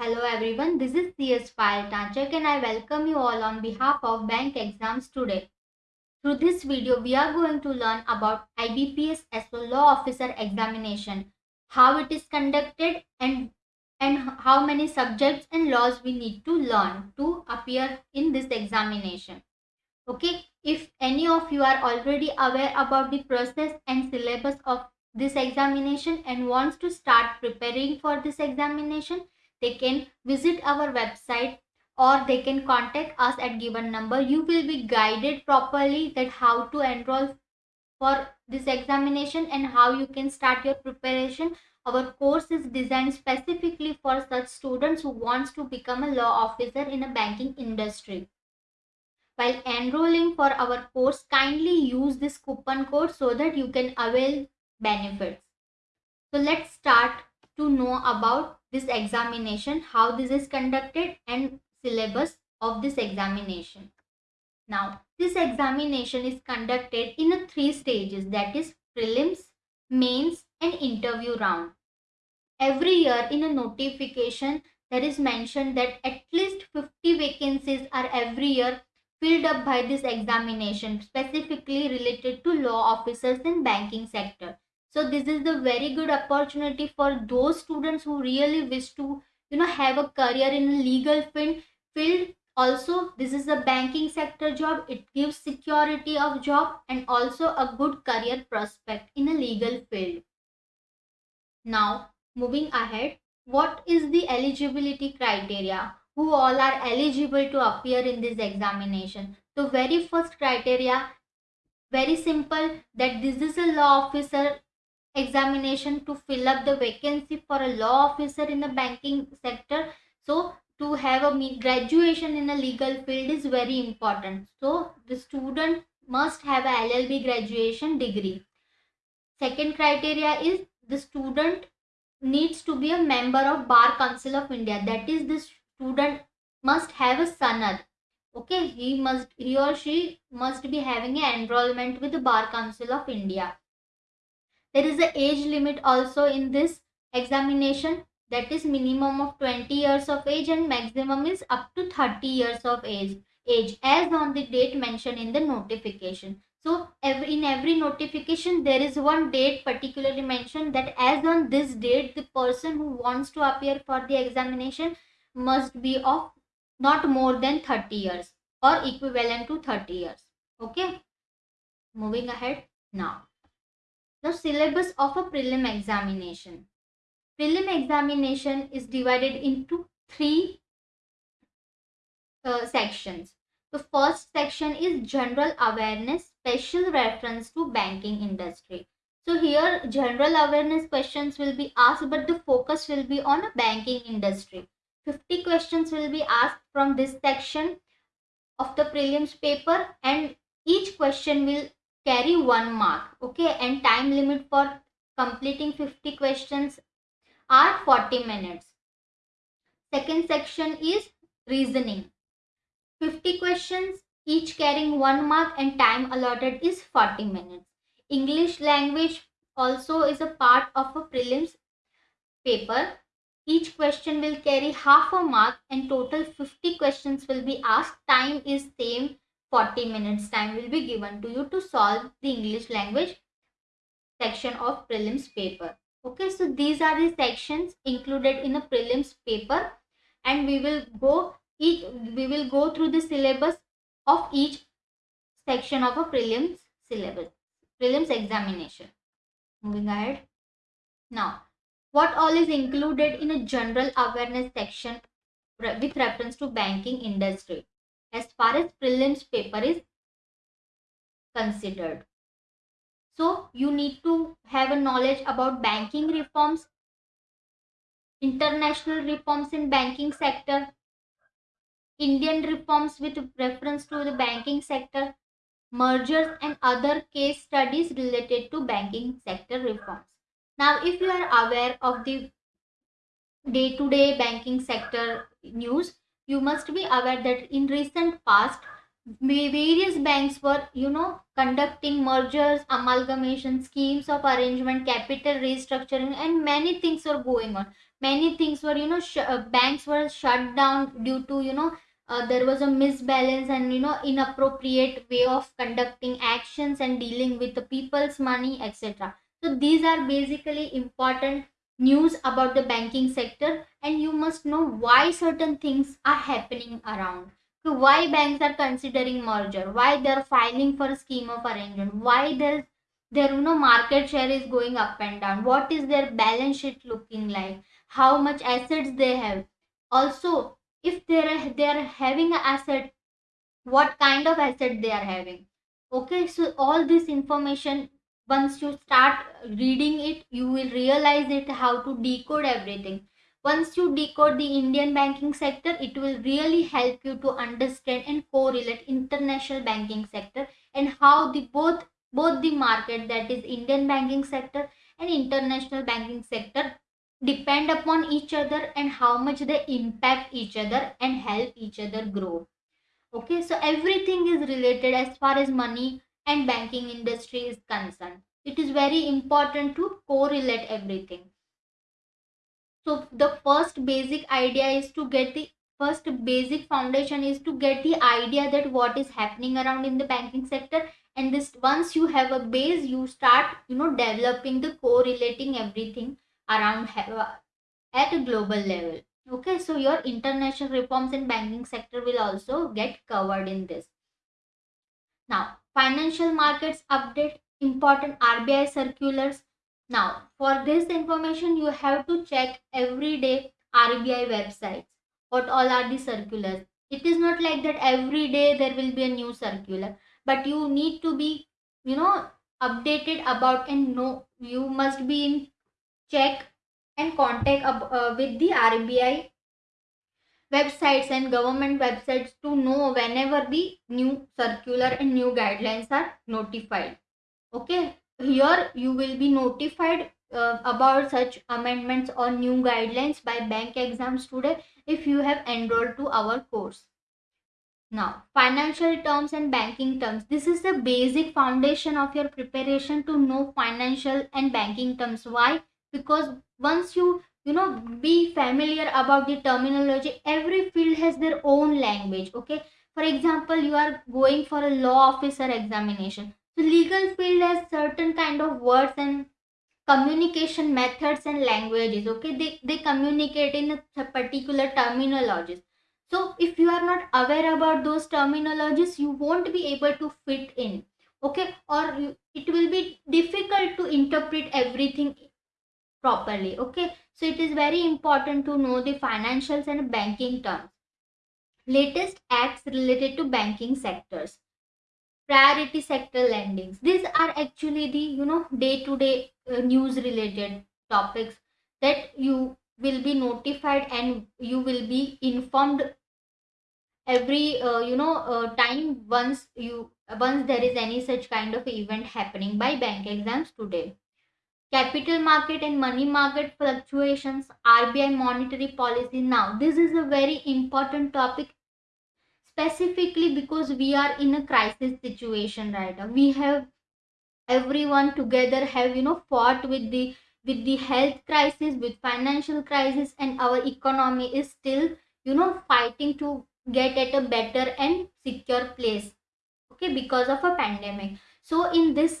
Hello everyone, this is CS File Tanchak and I welcome you all on behalf of bank exams today. Through this video, we are going to learn about IBPS SO law officer examination, how it is conducted and and how many subjects and laws we need to learn to appear in this examination. Okay, if any of you are already aware about the process and syllabus of this examination and wants to start preparing for this examination, they can visit our website or they can contact us at given number. You will be guided properly that how to enroll for this examination and how you can start your preparation. Our course is designed specifically for such students who wants to become a law officer in a banking industry. While enrolling for our course kindly use this coupon code so that you can avail benefits. So let's start to know about this examination, how this is conducted and syllabus of this examination. Now, this examination is conducted in three stages that is prelims, mains and interview round. Every year in a notification there is mentioned that at least 50 vacancies are every year filled up by this examination specifically related to law officers in banking sector so this is the very good opportunity for those students who really wish to you know have a career in a legal field field. Also this is a banking sector job. It gives security of job and also a good career prospect in a legal field. Now moving ahead what is the eligibility criteria? Who all are eligible to appear in this examination? The very first criteria very simple that this is a law officer examination to fill up the vacancy for a law officer in the banking sector. So to have a graduation in a legal field is very important. So the student must have a llb graduation degree. Second criteria is the student needs to be a member of bar council of india. That is the student must have a sanad. Okay he must he or she must be having an enrollment with the bar council of india there is an age limit also in this examination. That is minimum of 20 years of age and maximum is up to 30 years of age age as on the date mentioned in the notification. So every, in every notification there is one date particularly mentioned that as on this date the person who wants to appear for the examination must be of not more than 30 years or equivalent to 30 years. Okay? Moving ahead now the syllabus of a prelim examination. Prelim examination is divided into three uh, sections. The first section is general awareness, special reference to banking industry. So here general awareness questions will be asked but the focus will be on a banking industry. 50 questions will be asked from this section of the prelims paper and each question will carry one mark okay? And time limit for completing 50 questions are 40 minutes. Second section is reasoning. 50 questions each carrying one mark and time allotted is 40 minutes. English language also is a part of a prelims paper. Each question will carry half a mark and total 50 questions will be asked. Time is same 40 minutes time will be given to you to solve the English language section of prelims paper. Okay, so these are the sections included in a prelims paper and we will go each we will go through the syllabus of each section of a prelims syllabus prelims examination. Moving ahead. Now what all is included in a general awareness section with reference to banking industry as far as prelims paper is considered. So you need to have a knowledge about banking reforms, international reforms in banking sector, Indian reforms with reference to the banking sector, mergers and other case studies related to banking sector reforms. Now, if you are aware of the day-to-day -day banking sector news, you must be aware that in recent past various banks were you know conducting mergers amalgamation schemes of arrangement capital restructuring and many things were going on. Many things were you know uh, banks were shut down due to you know uh, there was a misbalance and you know inappropriate way of conducting actions and dealing with the people's money etc so these are basically important news about the banking sector and you must know why certain things are happening around. So why banks are considering merger? Why they're filing for a scheme of arrangement? Why there's their you know market share is going up and down? What is their balance sheet looking like? How much assets they have? Also if they're they're having an asset what kind of asset they are having? Okay so all this information once you start reading it you will realize it how to decode everything. Once you decode the indian banking sector it will really help you to understand and correlate international banking sector and how the both both the market that is indian banking sector and international banking sector depend upon each other and how much they impact each other and help each other grow. Okay so everything is related as far as money and banking industry is concerned. It is very important to correlate everything. So the first basic idea is to get the first basic foundation is to get the idea that what is happening around in the banking sector. And this once you have a base you start you know developing the correlating everything around uh, at a global level. Okay so your international reforms in banking sector will also get covered in this. Now financial markets update important rbi circulars. Now for this information you have to check every day rbi websites. What all are the circulars? It is not like that every day there will be a new circular but you need to be you know updated about and know. You must be in check and contact uh, with the RBI websites and government websites to know whenever the new circular and new guidelines are notified. Okay, here you will be notified uh, about such amendments or new guidelines by bank exams today if you have enrolled to our course. Now, financial terms and banking terms. This is the basic foundation of your preparation to know financial and banking terms. Why? because once you you know be familiar about the terminology. Every field has their own language okay? For example you are going for a law officer examination. So legal field has certain kind of words and communication methods and languages okay? They, they communicate in a particular terminologies. So if you are not aware about those terminologies you won't be able to fit in okay? Or you, it will be difficult to interpret everything properly okay so it is very important to know the financials and banking terms. Latest acts related to banking sectors. Priority sector lendings. These are actually the you know day to day news related topics that you will be notified and you will be informed every uh, you know uh, time once you once there is any such kind of event happening by bank exams today capital market and money market fluctuations, RBI monetary policy. Now, this is a very important topic specifically because we are in a crisis situation right now. We have everyone together have you know fought with the with the health crisis with financial crisis and our economy is still you know fighting to get at a better and secure place okay because of a pandemic so in this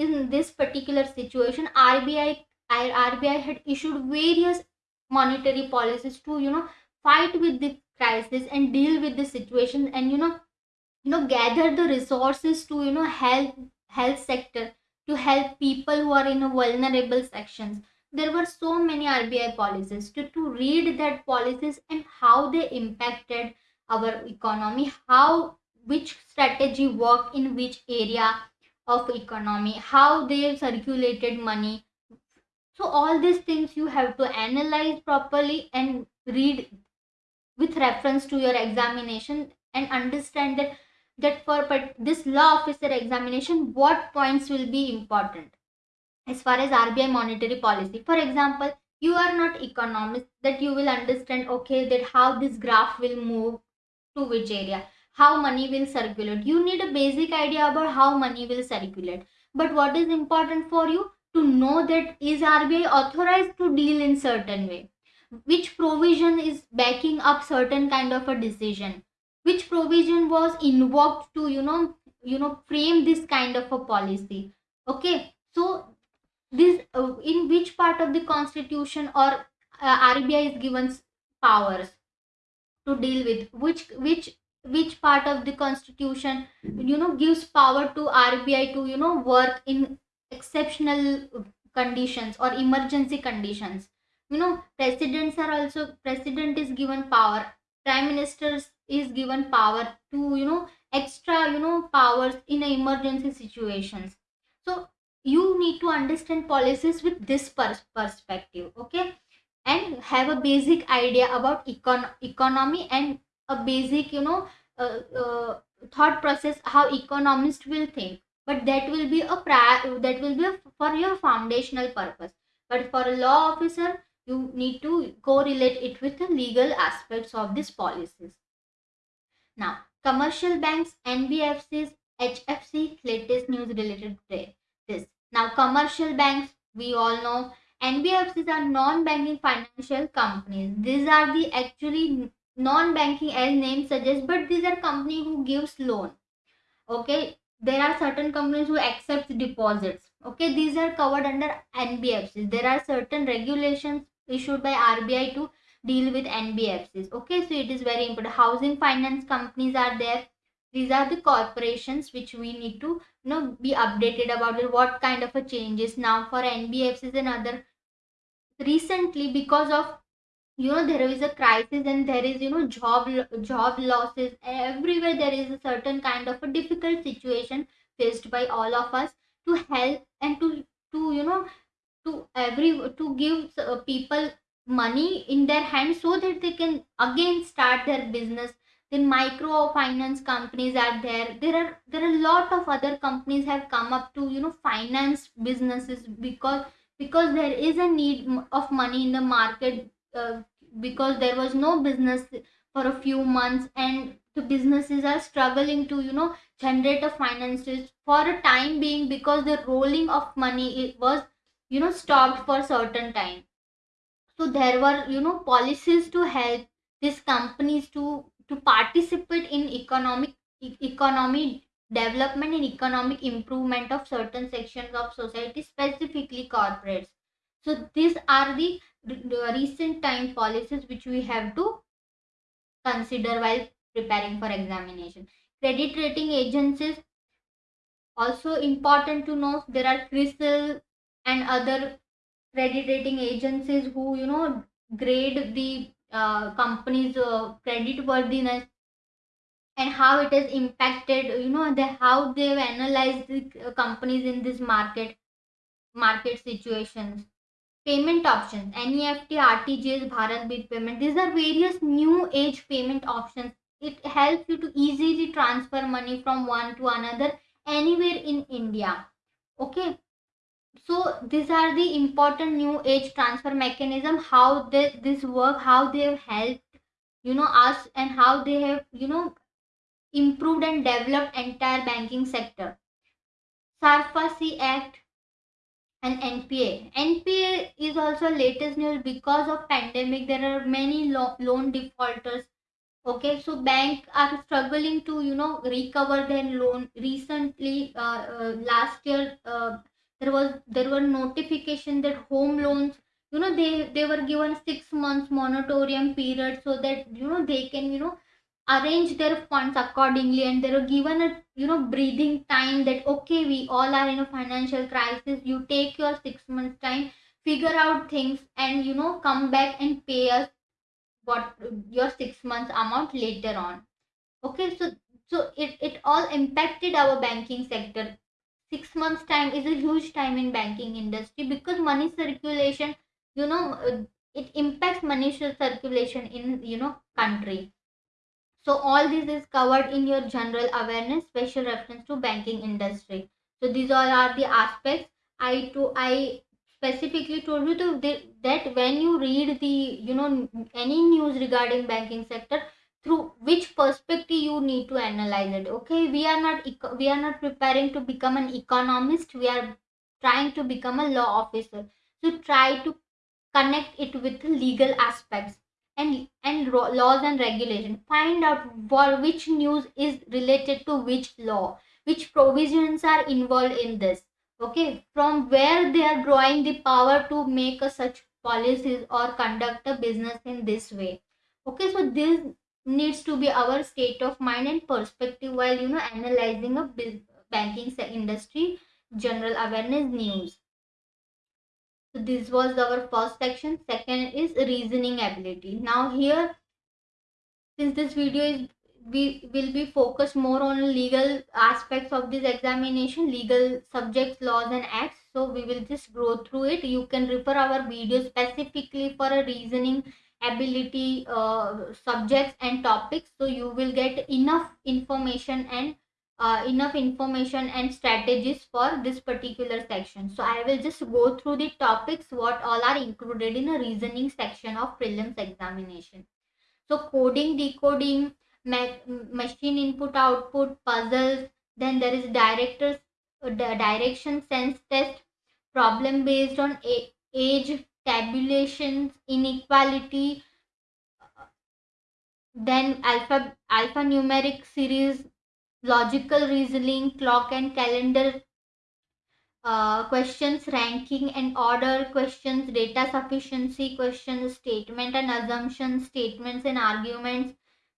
in this particular situation rbi rbi had issued various monetary policies to you know fight with the crisis and deal with the situation and you know you know gather the resources to you know help health sector to help people who are in a vulnerable sections. There were so many rbi policies to, to read that policies and how they impacted our economy how which strategy worked in which area of economy how they circulated money. So all these things you have to analyze properly and read with reference to your examination and understand that that for this law officer examination what points will be important. As far as RBI monetary policy for example you are not economist that you will understand okay that how this graph will move to which area how money will circulate. You need a basic idea about how money will circulate. But what is important for you? To know that is rbi authorized to deal in certain way? Which provision is backing up certain kind of a decision? Which provision was invoked to you know you know frame this kind of a policy? Okay so this uh, in which part of the constitution or uh, rbi is given powers to deal with? Which which which part of the constitution you know gives power to rbi to you know work in exceptional conditions or emergency conditions. You know presidents are also president is given power prime ministers is given power to you know extra you know powers in emergency situations. So you need to understand policies with this pers- perspective okay? And have a basic idea about econ- economy and a basic you know uh, uh, thought process how economists will think. But that will be a that will be a, for your foundational purpose. But for a law officer you need to correlate it with the legal aspects of these policies. Now commercial banks nbfcs hfc latest news related to this. Now commercial banks we all know NBFCs are non-banking financial companies. These are the actually non-banking as name suggests, but these are company who gives loan. Okay, there are certain companies who accept deposits. Okay, these are covered under NBFCs. There are certain regulations issued by RBI to deal with NBFCs. Okay, so it is very important. Housing finance companies are there. These are the corporations which we need to you know be updated about. What kind of a changes now for NBFCs and other recently because of you know there is a crisis and there is you know job job losses. Everywhere there is a certain kind of a difficult situation faced by all of us to help and to to you know to every to give uh, people money in their hands so that they can again start their business. Then microfinance companies are there. There are there are a lot of other companies have come up to you know finance businesses because because there is a need of money in the market uh, because there was no business for a few months and the businesses are struggling to you know generate a finances for a time being because the rolling of money it was you know stopped for certain time. So there were you know policies to help these companies to to participate in economic e- economy development and economic improvement of certain sections of society specifically corporates. So these are the recent time policies which we have to consider while preparing for examination. Credit rating agencies also important to know there are CRISIL and other credit rating agencies who you know grade the uh, company's uh, credit worthiness and how it has impacted you know the how they've analyzed the uh, companies in this market market situations payment options neft rtgs bharat bill payment these are various new age payment options. It helps you to easily transfer money from one to another anywhere in india. Okay? So these are the important new age transfer mechanism how they, this work how they have helped you know us and how they have you know improved and developed entire banking sector. SARFAESI act and npa npa is also latest news because of pandemic. There are many lo- loan defaulters okay? So bank are struggling to you know recover their loan. Recently uh, uh, last year uh, there was there were notification that home loans you know they they were given 6 months moratorium period so that you know they can you know arrange their funds accordingly and they're given a you know breathing time that okay we all are in a financial crisis. You take your 6 months time figure out things and you know come back and pay us what your six months amount later on. Okay so so it, it all impacted our banking sector. Six months time is a huge time in banking industry because money circulation you know it impacts money circulation in you know country so all this is covered in your general awareness special reference to banking industry. So these all are the aspects. I to i specifically told you to that when you read the you know any news regarding banking sector through which perspective you need to analyze it okay? We are not we are not preparing to become an economist. We are trying to become a law officer. So try to connect it with legal aspects and and laws and regulation. Find out for which news is related to which law. Which provisions are involved in this. Okay? From where they are drawing the power to make a such policies or conduct a business in this way. Okay? So this needs to be our state of mind and perspective while you know analyzing a banking industry general awareness news so this was our first section. Second is reasoning ability. Now here since this video is we will be focused more on legal aspects of this examination legal subjects laws and acts so we will just go through it. You can refer our video specifically for a reasoning ability uh, subjects and topics so you will get enough information and uh, enough information and strategies for this particular section. So i will just go through the topics what all are included in the reasoning section of prelims examination. So coding decoding machine input output puzzles then there is directors uh, direction sense test problem based on age tabulations inequality then alpha alphanumeric series logical reasoning clock and calendar uh, questions ranking and order questions data sufficiency questions statement and assumptions statements and arguments.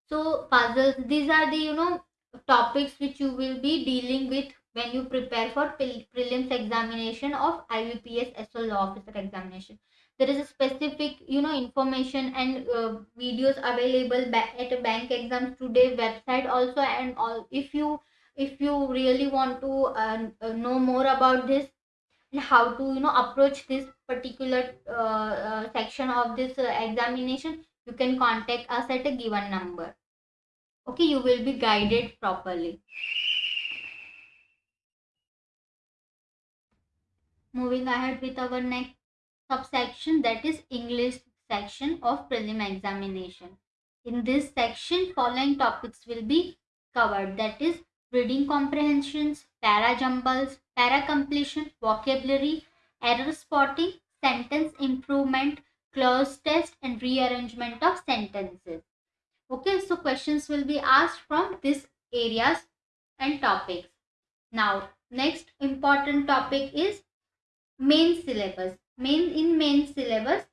So puzzles these are the you know topics which you will be dealing with when you prepare for prelims examination of IBPS SO law officer examination there is a specific you know information and uh, videos available at a bank exams today website also. And all if you if you really want to uh, uh, know more about this and how to you know approach this particular uh, uh, section of this uh, examination you can contact us at a given number. Okay you will be guided properly. Moving ahead with our next subsection that is english section of prelim examination. In this section following topics will be covered. That is reading comprehensions para jumbles para completion vocabulary error spotting sentence improvement clause test and rearrangement of sentences. Okay so questions will be asked from these areas and topics. Now next important topic is main syllabus main in main syllabus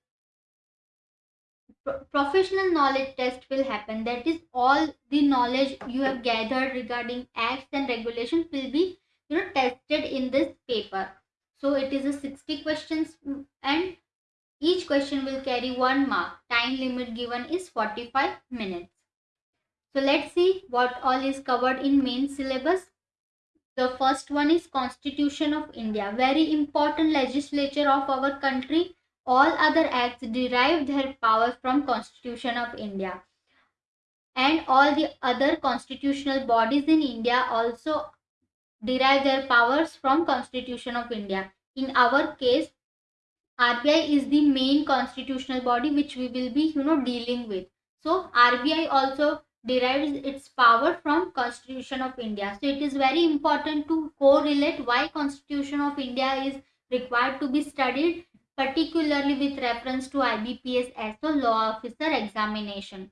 professional knowledge test will happen that is all the knowledge you have gathered regarding acts and regulations will be you know tested in this paper so it is a 60 questions mm, and each question will carry one mark. Time limit given is 45 minutes. So let's see what all is covered in main syllabus. The first one is Constitution of India. Very important legislature of our country. All other acts derive their power from Constitution of India. And all the other constitutional bodies in India also derive their powers from Constitution of India. In our case, RBI is the main constitutional body which we will be you know dealing with. So RBI also derives its power from Constitution of India. So it is very important to correlate why Constitution of India is required to be studied particularly with reference to IBPS SO law officer examination.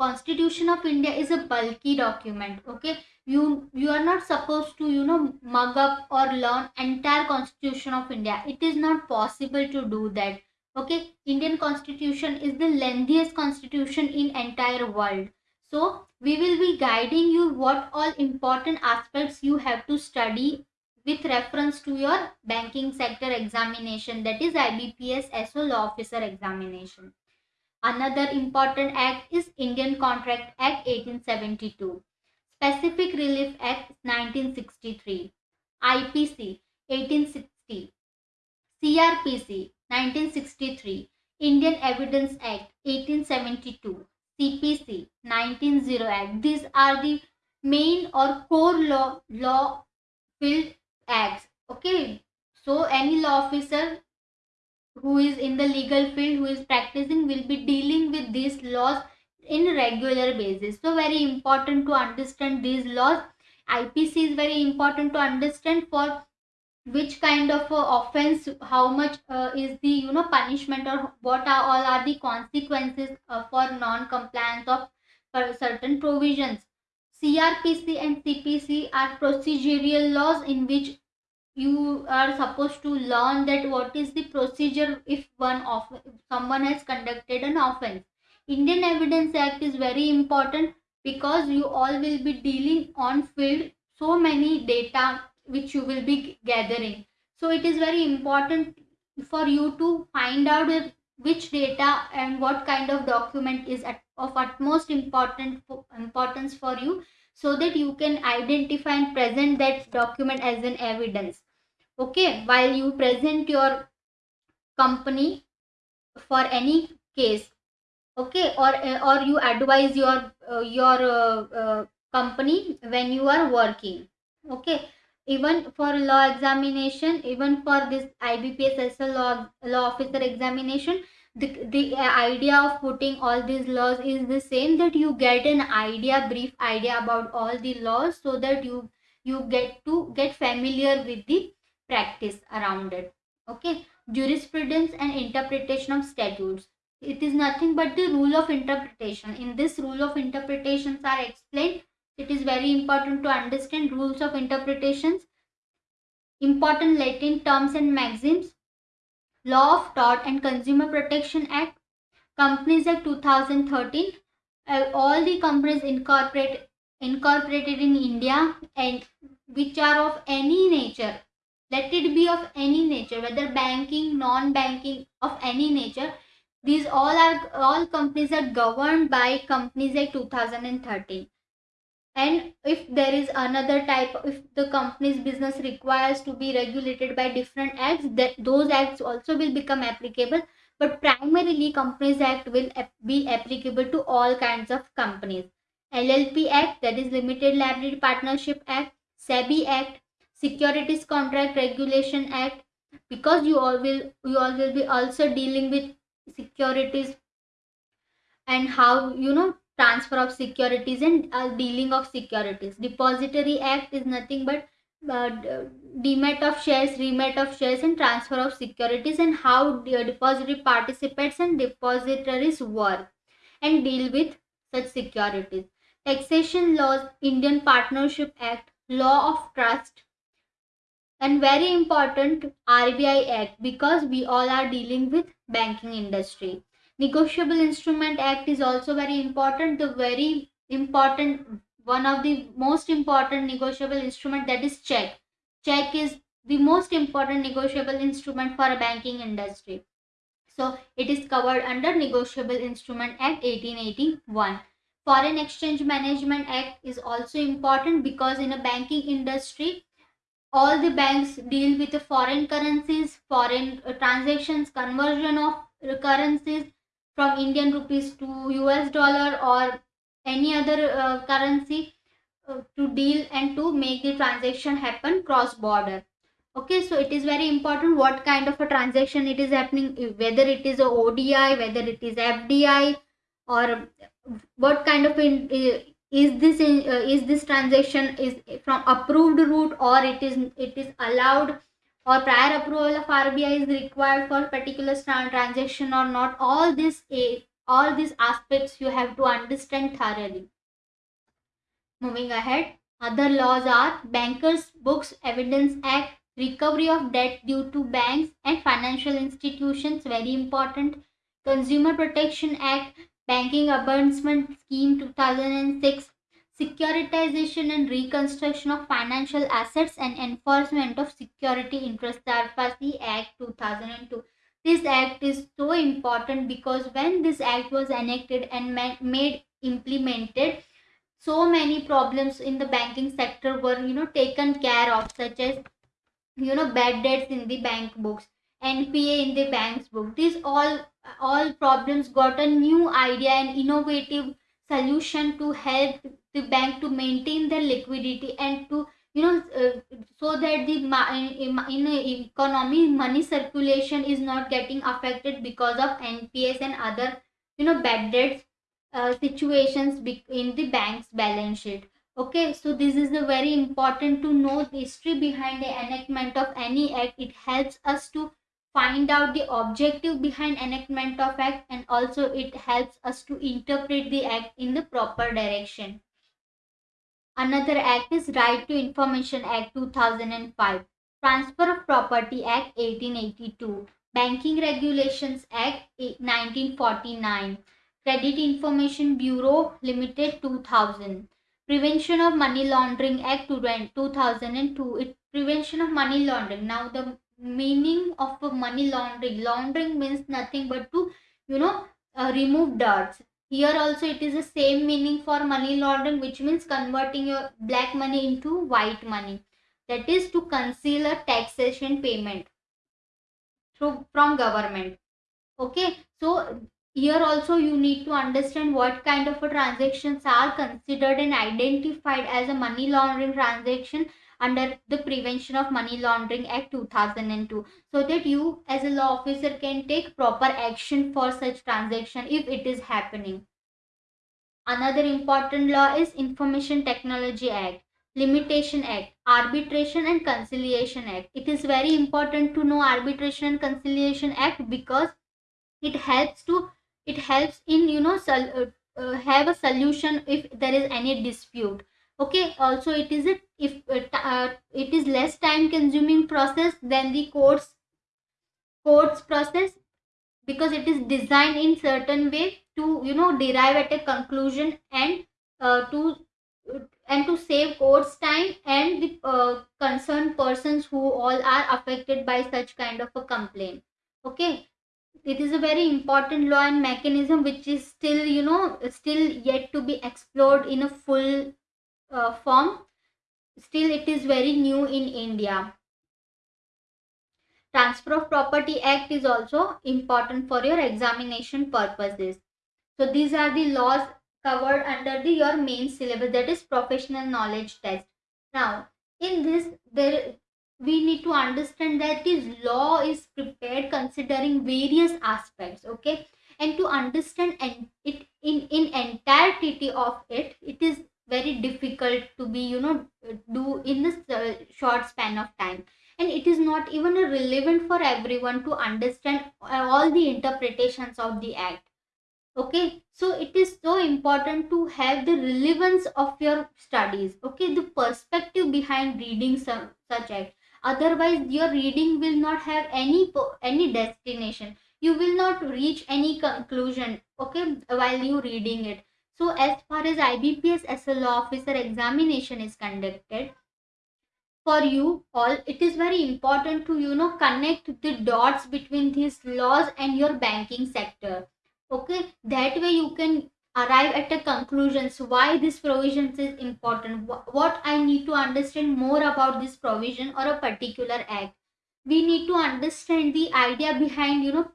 Constitution of India is a bulky document. Okay, you you are not supposed to you know mug up or learn entire Constitution of India. It is not possible to do that. Okay, Indian Constitution is the lengthiest constitution in entire world. So we will be guiding you what all important aspects you have to study with reference to your banking sector examination that is IBPS SO law officer examination. Another important act is Indian Contract Act 1872, Specific Relief Act 1963, IPC 1860, CRPC 1963, Indian Evidence Act 1872, CPC 1900 Act. These are the main or core law law field acts. Okay, so any law officer who is in the legal field who is practicing will be dealing with these laws in regular basis so very important to understand these laws ipc is very important to understand for which kind of uh, offense how much uh, is the you know punishment or what are all are the consequences uh, for non compliance of certain provisions? Crpc and cpc are procedural laws in which you are supposed to learn that what is the procedure if one of someone has conducted an offense. Indian evidence act is very important because you all will be dealing on field so many data which you will be gathering. So it is very important for you to find out which data and what kind of document is at, of utmost important importance for you so that you can identify and present that document as an evidence. Okay while you present your company for any case okay or or you advise your uh, your uh, uh, company when you are working okay even for law examination even for this ibps SO law, law officer examination the, the idea of putting all these laws is the same that you get an idea brief idea about all the laws so that you you get to get familiar with the practice around it. Okay? Jurisprudence and interpretation of statutes. It is nothing but the rule of interpretation. In this rule of interpretations are explained it is very important to understand rules of interpretations important latin terms and maxims law of tort and consumer protection act companies act 2013 uh, all the companies incorporate incorporated in india and which are of any nature let it be of any nature whether banking non banking of any nature these all are all companies are governed by companies act 2013 and if there is another type if the company's business requires to be regulated by different acts that those acts also will become applicable. But primarily companies act will be applicable to all kinds of companies. Llp act that is limited liability partnership act sebi act securities contract regulation act because you all will you all will be also dealing with securities and how you know transfer of securities and uh, dealing of securities depository act is nothing but uh, demat of shares remat of shares and transfer of securities and how the depository participates and depositories work and deal with such securities taxation laws indian partnership act law of trust and very important RBI Act because we all are dealing with banking industry. Negotiable Instrument Act is also very important. The very important one of the most important negotiable instrument that is check. Check is the most important negotiable instrument for a banking industry. So it is covered under Negotiable Instrument Act 1881. Foreign Exchange Management Act is also important because in a banking industry all the banks deal with the foreign currencies, foreign uh, transactions, conversion of currencies from Indian rupees to US dollar or any other uh, currency uh, to deal and to make the transaction happen cross border. Okay, so it is very important what kind of a transaction it is happening, whether it is a ODI, whether it is FDI, or what kind of in, is this in, uh, is this transaction is from approved route or it is it is allowed or prior approval of RBI is required for particular transaction or not all this all these aspects you have to understand thoroughly. Moving ahead other laws are bankers books evidence act recovery of debt due to banks and financial institutions very important. Consumer protection act Banking Ombudsman Scheme 2006, Securitization and Reconstruction of Financial Assets and Enforcement of Security Interest SARFAESI Act 2002. This act is so important because when this act was enacted and made implemented, so many problems in the banking sector were you know taken care of such as you know bad debts in the bank books npa in the bank's book these all all problems got a new idea and innovative solution to help the bank to maintain their liquidity and to you know uh, so that the in, in economy money circulation is not getting affected because of nps and other you know bad debts uh, situations in the bank's balance sheet. Okay so this is very important to know the history behind the enactment of any act. It helps us to find out the objective behind enactment of act and also it helps us to interpret the act in the proper direction another act is right to information act 2005 transfer of property act 1882 banking regulations act 1949 credit information bureau limited 2000 prevention of money laundering act 2002 it prevention of money laundering. Now the meaning of money laundering laundering means nothing but to you know uh, remove dirts here also it is the same meaning for money laundering which means converting your black money into white money. That is to conceal a taxation payment through from government. Okay? So here also you need to understand what kind of transactions are considered and identified as a money laundering transaction under the prevention of money laundering act 2002 so that you as a law officer can take proper action for such transaction if it is happening. Another important law is information technology act limitation act arbitration and conciliation act. It is very important to know arbitration and conciliation act because it helps to it helps in you know uh, uh, have a solution if there is any dispute okay also it is a if uh, uh, it is less time consuming process than the courts courts process because it is designed in certain way to you know derive at a conclusion and uh, to and to save courts time and the uh, concerned persons who all are affected by such kind of a complaint. Okay it is a very important law and mechanism which is still you know still yet to be explored in a full uh, form still it is very new in india. Transfer of property act is also important for your examination purposes. So these are the laws covered under the your main syllabus that is professional knowledge test. Now in this there we need to understand that this law is prepared considering various aspects okay? And to understand and it in in entirety of it it is very difficult to be you know do in this uh, short span of time. And it is not even relevant for everyone to understand all the interpretations of the act. Okay? So it is so important to have the relevance of your studies. Okay? The perspective behind reading some such act. Otherwise your reading will not have any any destination. You will not reach any conclusion okay while you reading it so as far as ibps SO law officer examination is conducted for you all it is very important to you know connect the dots between these laws and your banking sector. Okay? That way you can arrive at a conclusion. So why this provision is important? What i need to understand more about this provision or a particular act? We need to understand the idea behind you know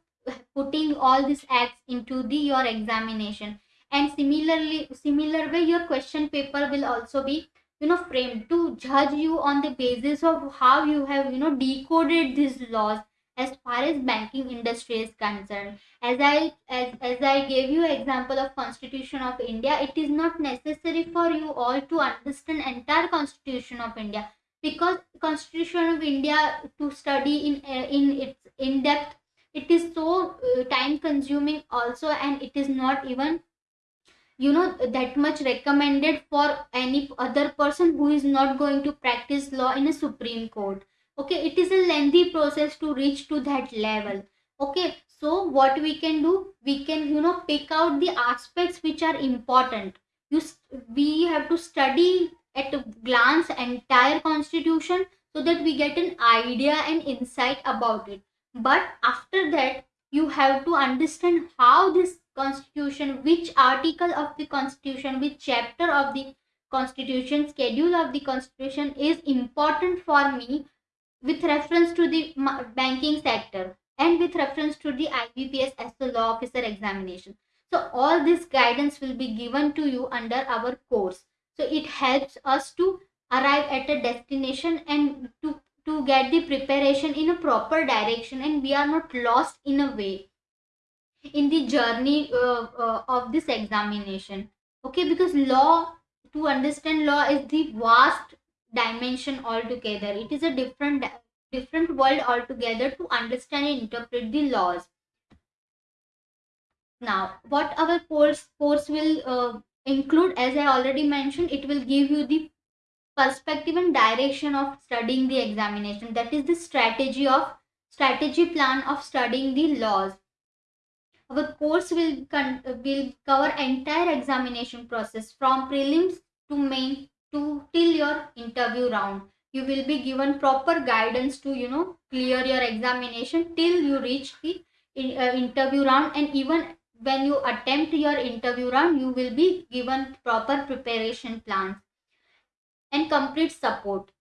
putting all these acts into the your examination and similarly similar way your question paper will also be you know framed to judge you on the basis of how you have you know decoded these laws as far as banking industry is concerned. As i as, as i gave you example of constitution of india it is not necessary for you all to understand entire constitution of india. Because constitution of india to study in in its in depth it is so uh, time consuming also and it is not even you know that much recommended for any other person who is not going to practice law in a supreme court. Okay it is a lengthy process to reach to that level. Okay so what we can do? We can you know pick out the aspects which are important. You we have to study at a glance entire constitution so that we get an idea and insight about it. But after that you have to understand how this constitution which article of the constitution which chapter of the constitution schedule of the constitution is important for me with reference to the banking sector and with reference to the IBPS as the law officer examination. So all this guidance will be given to you under our course. So it helps us to arrive at a destination and to, to get the preparation in a proper direction and we are not lost in a way in the journey uh, uh, of this examination. Okay, because law to understand law is the vast dimension altogether. It is a different different world altogether to understand and interpret the laws. Now what our course course will uh, include as i already mentioned it will give you the perspective and direction of studying the examination. That is the strategy of strategy plan of studying the laws our course will will cover entire examination process from prelims to main to till your interview round you will be given proper guidance to you know clear your examination till you reach the uh, interview round and even when you attempt your interview round you will be given proper preparation plans and complete support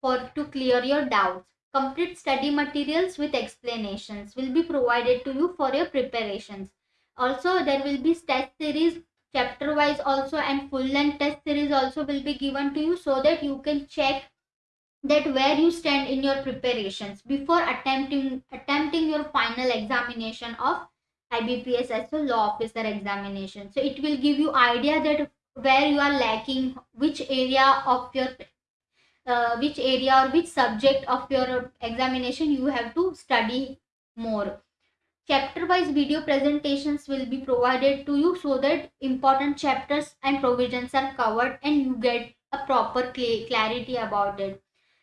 for to clear your doubts. Complete study materials with explanations will be provided to you for your preparations. Also, there will be test series chapter wise also and full length test series also will be given to you so that you can check that where you stand in your preparations before attempting attempting your final examination of IBPS SO law officer examination. So it will give you idea that where you are lacking which area of your uh, which area or which subject of your examination you have to study more. Chapter wise video presentations will be provided to you so that important chapters and provisions are covered and you get a proper cl- clarity about it.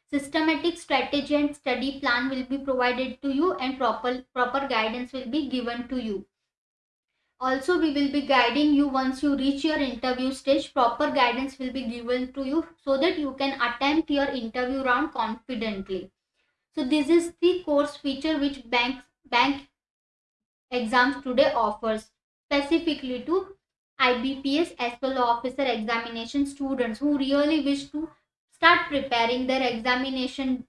Systematic strategy and study plan will be provided to you and proper proper guidance will be given to you also we will be guiding you once you reach your interview stage. Proper guidance will be given to you so that you can attempt your interview round confidently. So this is the course feature which bank bank exams today offers. Specifically to IBPS SO law officer examination students who really wish to start preparing their examination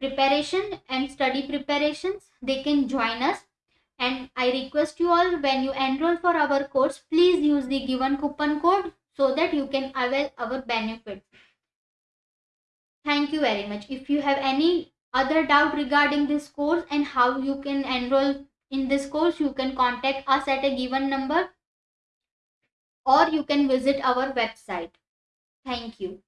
preparation and study preparations they can join us and I request you all when you enroll for our course, please use the given coupon code so that you can avail our benefits. Thank you very much. If you have any other doubt regarding this course and how you can enroll in this course, you can contact us at a given number or you can visit our website. Thank you.